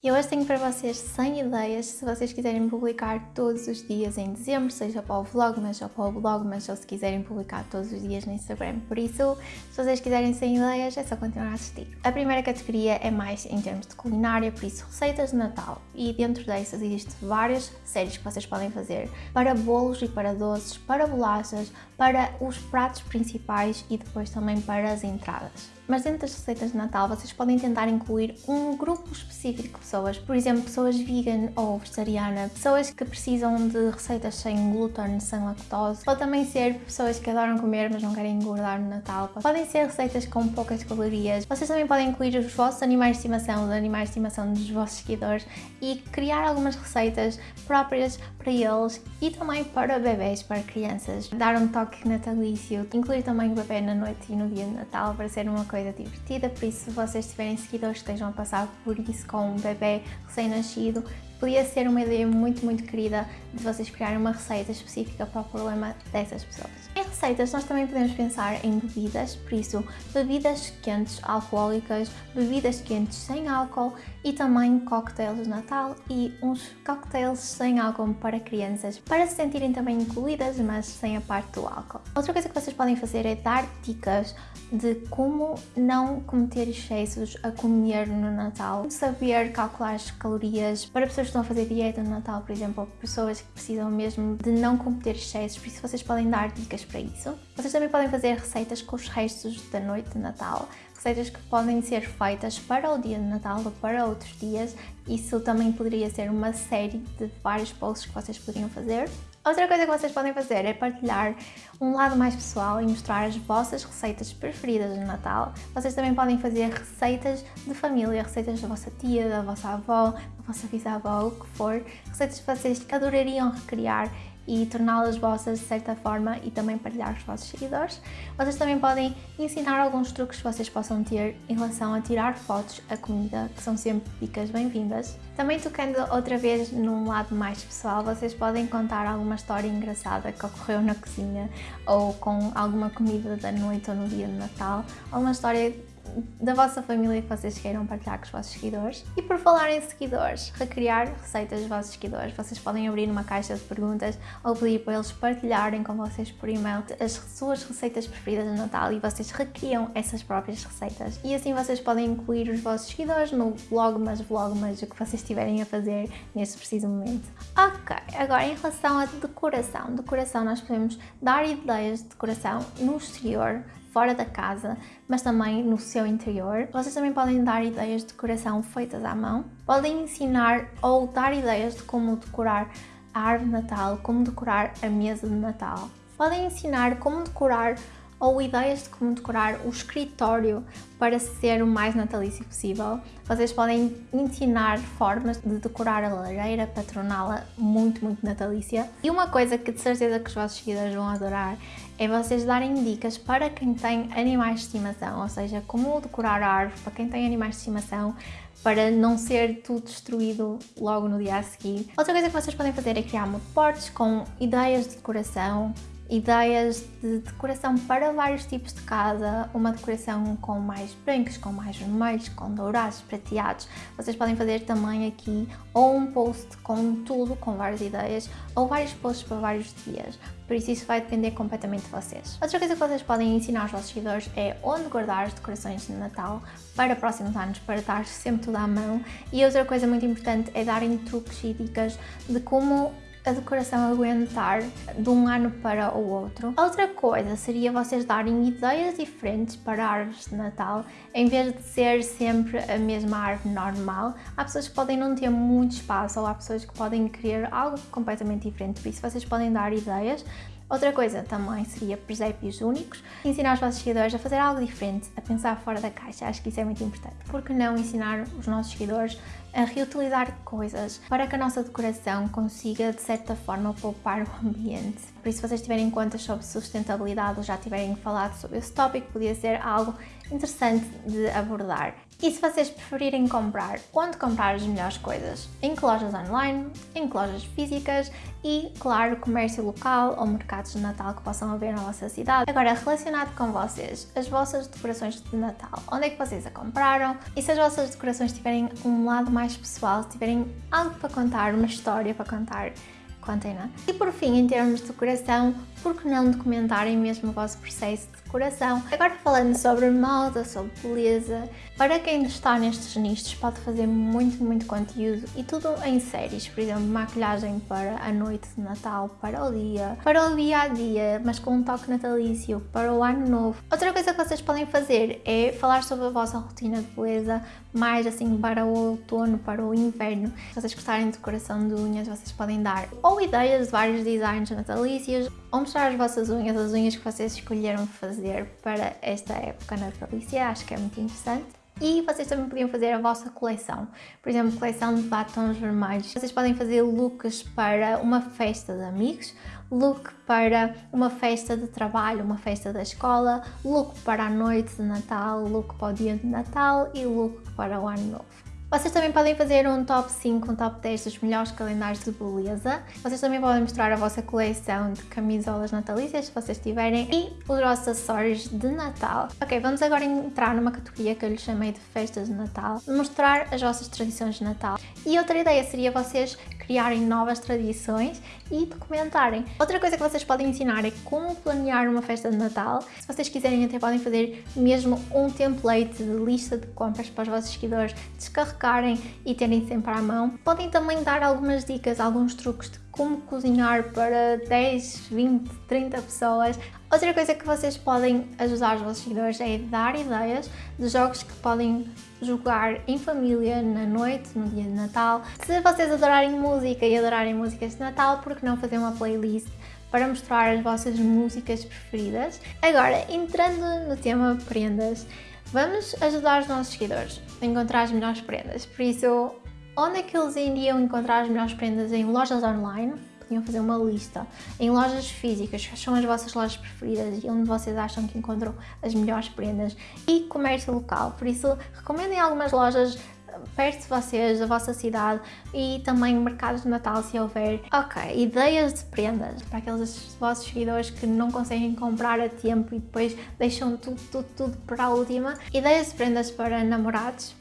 E hoje tenho para vocês 100 ideias se vocês quiserem publicar todos os dias em dezembro, seja para o Vlogmas ou para o Blogmas, ou se quiserem publicar todos os dias no Instagram. Por isso, se vocês quiserem 100 ideias, é só continuar a assistir. A primeira categoria é mais em termos de culinária, por isso receitas de Natal. E dentro dessas existem várias séries que vocês podem fazer para bolos e para doces, para bolachas, para os pratos principais e depois também para as entradas. Mas dentro das receitas de Natal vocês podem tentar incluir um grupo específico de pessoas, por exemplo, pessoas vegan ou vegetariana, pessoas que precisam de receitas sem glúten, sem lactose, pode também ser pessoas que adoram comer mas não querem engordar no Natal, podem ser receitas com poucas calorias. Vocês também podem incluir os vossos animais de estimação, os animais de estimação dos vossos seguidores e criar algumas receitas próprias para eles e também para bebês, para crianças. Dar um toque natalício, incluir também o bebê na noite e no dia de Natal para ser uma coisa coisa divertida, por isso se vocês tiverem seguidores que estejam a passar por isso com um bebê recém-nascido, podia ser uma ideia muito, muito querida de vocês criarem uma receita específica para o problema dessas pessoas. Em receitas nós também podemos pensar em bebidas, por isso bebidas quentes alcoólicas, bebidas quentes sem álcool e também cocktails de Natal e uns cocktails sem álcool para crianças, para se sentirem também incluídas, mas sem a parte do álcool. Outra coisa que vocês podem fazer é dar dicas de como não cometer excessos a comer no Natal, saber calcular as calorias para pessoas que estão a fazer dieta no Natal, por exemplo, ou pessoas que precisam mesmo de não cometer excessos, por isso vocês podem dar dicas para isso. Vocês também podem fazer receitas com os restos da noite de Natal, receitas que podem ser feitas para o dia de Natal ou para outros dias. Isso também poderia ser uma série de vários posts que vocês poderiam fazer. Outra coisa que vocês podem fazer é partilhar um lado mais pessoal e mostrar as vossas receitas preferidas de Natal. Vocês também podem fazer receitas de família, receitas da vossa tia, da vossa avó, da vossa bisavó, o que for. Receitas que vocês adorariam recriar e torná-las vossas de certa forma e também partilhar com os vossos seguidores. Vocês também podem ensinar alguns truques que vocês possam ter em relação a tirar fotos a comida, que são sempre dicas bem-vindas. Também tocando outra vez num lado mais pessoal, vocês podem contar alguma história engraçada que ocorreu na cozinha ou com alguma comida da noite ou no dia de Natal, alguma história da vossa família que vocês queiram partilhar com os vossos seguidores. E por falar em seguidores, recriar receitas dos vossos seguidores, vocês podem abrir uma caixa de perguntas ou pedir para eles partilharem com vocês por e-mail as suas receitas preferidas de Natal e vocês recriam essas próprias receitas. E assim vocês podem incluir os vossos seguidores no vlogmas, vlogmas, o que vocês estiverem a fazer neste preciso momento. Ok, agora em relação à decoração. Decoração nós podemos dar ideias de decoração no exterior, fora da casa, mas também no seu interior. Vocês também podem dar ideias de decoração feitas à mão. Podem ensinar ou dar ideias de como decorar a árvore de Natal, como decorar a mesa de Natal. Podem ensinar como decorar ou ideias de como decorar o escritório para ser o mais natalício possível. Vocês podem ensinar formas de decorar a lareira para torná-la muito, muito natalícia. E uma coisa que de certeza que os vossos seguidores vão adorar é vocês darem dicas para quem tem animais de estimação, ou seja, como decorar a árvore para quem tem animais de estimação, para não ser tudo destruído logo no dia a seguir. Outra coisa que vocês podem fazer é criar moodboards com ideias de decoração, ideias de decoração para vários tipos de casa, uma decoração com mais brancos, com mais vermelhos, com dourados, prateados. Vocês podem fazer também aqui ou um post com tudo, com várias ideias, ou vários posts para vários dias. Por isso isso vai depender completamente de vocês. Outra coisa que vocês podem ensinar aos vossos seguidores é onde guardar as decorações de Natal para próximos anos, para estar sempre tudo à mão. E outra coisa muito importante é darem truques e dicas de como decoração aguentar de um ano para o outro. Outra coisa seria vocês darem ideias diferentes para árvores de Natal, em vez de ser sempre a mesma árvore normal. Há pessoas que podem não ter muito espaço ou há pessoas que podem querer algo completamente diferente, por isso vocês podem dar ideias Outra coisa também seria presépios únicos, ensinar os vossos seguidores a fazer algo diferente, a pensar fora da caixa, acho que isso é muito importante. Por que não ensinar os nossos seguidores a reutilizar coisas para que a nossa decoração consiga, de certa forma, poupar o ambiente? Por isso, se vocês tiverem contas sobre sustentabilidade ou já tiverem falado sobre esse tópico, podia ser algo interessante de abordar. E se vocês preferirem comprar, onde comprar as melhores coisas? Em lojas online, em lojas físicas e, claro, comércio local ou mercados de Natal que possam haver na vossa cidade. Agora, relacionado com vocês, as vossas decorações de Natal, onde é que vocês a compraram? E se as vossas decorações tiverem um lado mais pessoal, se tiverem algo para contar, uma história para contar, contem-na. E por fim, em termos de decoração, por que não documentarem mesmo o vosso processo de decoração? Agora falando sobre moda, sobre beleza, para quem está nestes nichos pode fazer muito, muito conteúdo e tudo em séries, por exemplo, maquilhagem para a noite de Natal, para o dia, para o dia a dia, mas com um toque natalício, para o ano novo. Outra coisa que vocês podem fazer é falar sobre a vossa rotina de beleza, mais assim para o outono, para o inverno. Se vocês gostarem de decoração de unhas, vocês podem dar ideias de vários designs natalícios, ou mostrar as vossas unhas, as unhas que vocês escolheram fazer para esta época natalícia, acho que é muito interessante. E vocês também podiam fazer a vossa coleção, por exemplo, coleção de batons vermelhos. Vocês podem fazer looks para uma festa de amigos, look para uma festa de trabalho, uma festa da escola, look para a noite de Natal, look para o dia de Natal e look para o ano novo. Vocês também podem fazer um top 5, um top 10 dos melhores calendários de beleza. Vocês também podem mostrar a vossa coleção de camisolas natalícias, se vocês tiverem, e os vossos acessórios de Natal. Ok, vamos agora entrar numa categoria que eu lhe chamei de festas de Natal. Mostrar as vossas tradições de Natal. E outra ideia seria vocês criarem novas tradições e documentarem. Outra coisa que vocês podem ensinar é como planear uma festa de Natal. Se vocês quiserem até podem fazer mesmo um template de lista de compras para os vossos seguidores descarregarem e terem sempre à mão. Podem também dar algumas dicas, alguns truques de como cozinhar para 10, 20, 30 pessoas. Outra coisa que vocês podem ajudar os vossos seguidores é dar ideias de jogos que podem jogar em família na noite, no dia de Natal. Se vocês adorarem música e adorarem músicas de Natal, por que não fazer uma playlist para mostrar as vossas músicas preferidas? Agora, entrando no tema prendas, vamos ajudar os nossos seguidores a encontrar as melhores prendas. Por isso, Onde é que eles iriam encontrar as melhores prendas? Em lojas online? Podiam fazer uma lista. Em lojas físicas, que são as vossas lojas preferidas e onde vocês acham que encontram as melhores prendas. E comércio local. Por isso, recomendem algumas lojas perto de vocês, da vossa cidade e também mercados de Natal se houver. Ok, ideias de prendas para aqueles vossos seguidores que não conseguem comprar a tempo e depois deixam tudo, tudo, tudo para a última. Ideias de prendas para namorados,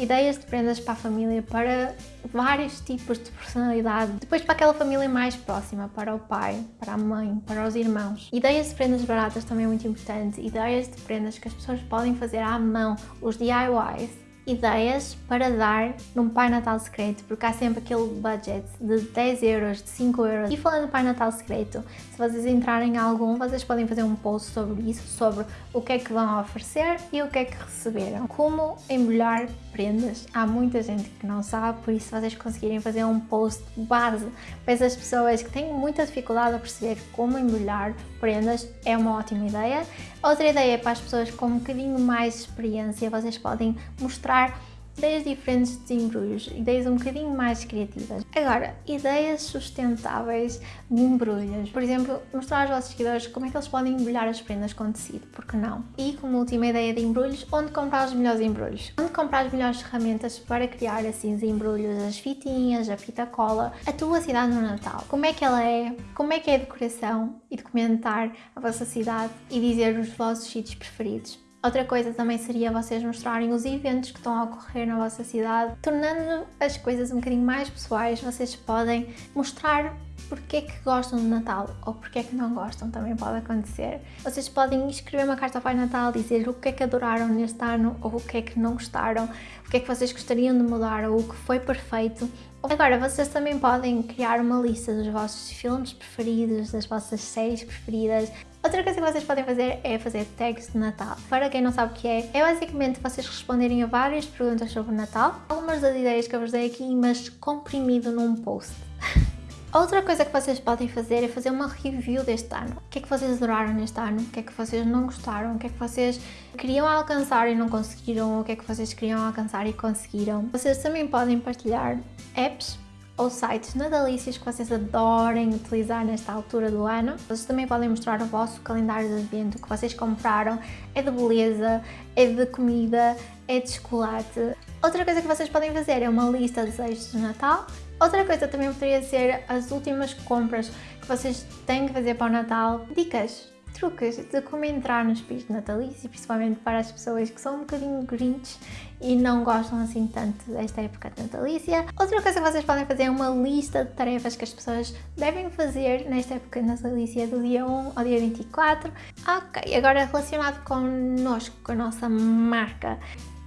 ideias de prendas para a família, para vários tipos de personalidade. Depois para aquela família mais próxima, para o pai, para a mãe, para os irmãos. Ideias de prendas baratas também é muito importante. Ideias de prendas que as pessoas podem fazer à mão, os DIYs ideias para dar num Pai Natal secreto, porque há sempre aquele budget de 10 euros, de 5 euros. E falando do Pai Natal secreto, se vocês entrarem em algum, vocês podem fazer um post sobre isso, sobre o que é que vão oferecer e o que é que receberam. Como embrulhar prendas. Há muita gente que não sabe, por isso vocês conseguirem fazer um post base para essas pessoas que têm muita dificuldade a perceber como embrulhar prendas, é uma ótima ideia. Outra ideia é para as pessoas com um bocadinho mais experiência, vocês podem mostrar ideias diferentes de embrulhos, ideias um bocadinho mais criativas. Agora, ideias sustentáveis de embrulhos. Por exemplo, mostrar aos vossos seguidores como é que eles podem embrulhar as prendas com tecido, porque não? E como última ideia de embrulhos, onde comprar os melhores embrulhos? Onde comprar as melhores ferramentas para criar assim os embrulhos, as fitinhas, a fita cola, a tua cidade no Natal. Como é que ela é? Como é que é a decoração? E documentar a vossa cidade e dizer os vossos sítios preferidos. Outra coisa também seria vocês mostrarem os eventos que estão a ocorrer na vossa cidade, tornando as coisas um bocadinho mais pessoais, vocês podem mostrar porque é que gostam de Natal ou porque é que não gostam, também pode acontecer. Vocês podem escrever uma carta ao Pai Natal, dizer o que é que adoraram neste ano ou o que é que não gostaram, o que é que vocês gostariam de mudar ou o que foi perfeito. Agora, vocês também podem criar uma lista dos vossos filmes preferidos, das vossas séries preferidas, Outra coisa que vocês podem fazer é fazer tags de Natal. Para quem não sabe o que é, é basicamente vocês responderem a várias perguntas sobre o Natal, algumas das ideias que eu vos dei aqui, mas comprimido num post. Outra coisa que vocês podem fazer é fazer uma review deste ano. O que é que vocês adoraram neste ano? O que é que vocês não gostaram? O que é que vocês queriam alcançar e não conseguiram? O que é que vocês queriam alcançar e conseguiram? Vocês também podem partilhar apps ou sites natalícios que vocês adorem utilizar nesta altura do ano. Vocês também podem mostrar o vosso calendário de advento que vocês compraram, é de beleza, é de comida, é de chocolate. Outra coisa que vocês podem fazer é uma lista de desejos de Natal. Outra coisa também poderia ser as últimas compras que vocês têm que fazer para o Natal. Dicas truques de como entrar no espírito natalício, principalmente para as pessoas que são um bocadinho grinch e não gostam assim tanto desta época natalícia. Outra coisa que vocês podem fazer é uma lista de tarefas que as pessoas devem fazer nesta época natalícia do dia 1 ao dia 24. Ok, agora relacionado connosco, com a nossa marca,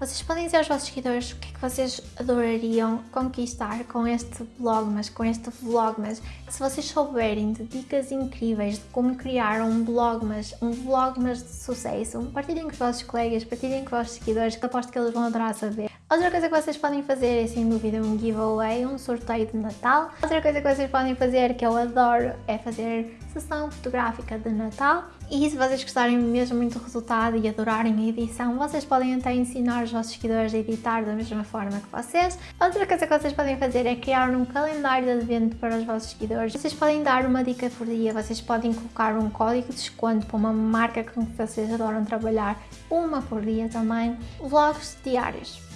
vocês podem dizer aos vossos seguidores o que é que vocês adorariam conquistar com este mas com este vlogmas. Se vocês souberem de dicas incríveis de como criar um vlogmas, um vlogmas de sucesso, partilhem com os vossos colegas, partilhem com os vossos seguidores, que aposto que eles vão adorar saber. Outra coisa que vocês podem fazer é sem dúvida um giveaway, um sorteio de Natal. Outra coisa que vocês podem fazer, que eu adoro, é fazer sessão fotográfica de Natal. E se vocês gostarem mesmo muito do resultado e adorarem a edição, vocês podem até ensinar os vossos seguidores a editar da mesma forma que vocês. Outra coisa que vocês podem fazer é criar um calendário de advento para os vossos seguidores. Vocês podem dar uma dica por dia, vocês podem colocar um código de desconto para uma marca com que vocês adoram trabalhar, uma por dia também. Vlogs diários.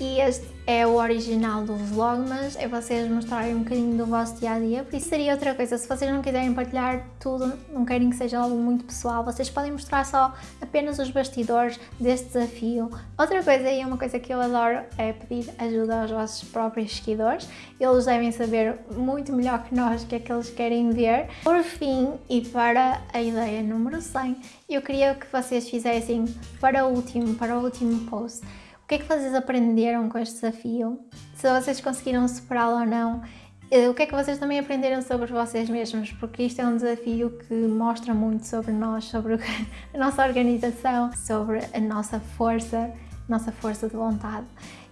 E este é o original do Vlogmas, é vocês mostrarem um bocadinho do vosso dia-a-dia, isso seria outra coisa, se vocês não quiserem partilhar tudo, não querem que seja algo muito pessoal, vocês podem mostrar só apenas os bastidores deste desafio. Outra coisa, e é uma coisa que eu adoro, é pedir ajuda aos vossos próprios seguidores, eles devem saber muito melhor que nós o que é que eles querem ver. Por fim, e para a ideia número 100, eu queria que vocês fizessem para o último, para o último post, o que é que vocês aprenderam com este desafio? Se vocês conseguiram superá-lo ou não? Eh, o que é que vocês também aprenderam sobre vocês mesmos? Porque isto é um desafio que mostra muito sobre nós, sobre a nossa organização, sobre a nossa força, nossa força de vontade.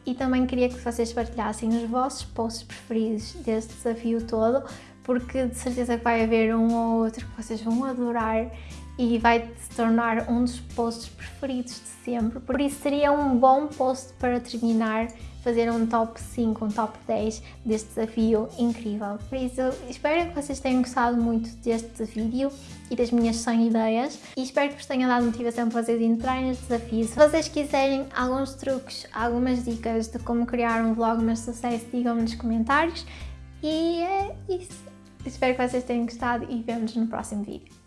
E também queria que vocês partilhassem os vossos posts preferidos deste desafio todo, porque de certeza que vai haver um ou outro que vocês vão adorar e vai se tornar um dos posts preferidos de sempre. Por isso seria um bom post para terminar, fazer um top 5, um top 10 deste desafio incrível. Por isso espero que vocês tenham gostado muito deste vídeo e das minhas 100 ideias e espero que vos tenha dado motivação para vocês entrarem neste desafio. Se vocês quiserem alguns truques, algumas dicas de como criar um vlog de sucesso, digam-me nos comentários. E é isso. Espero que vocês tenham gostado e vemos no próximo vídeo.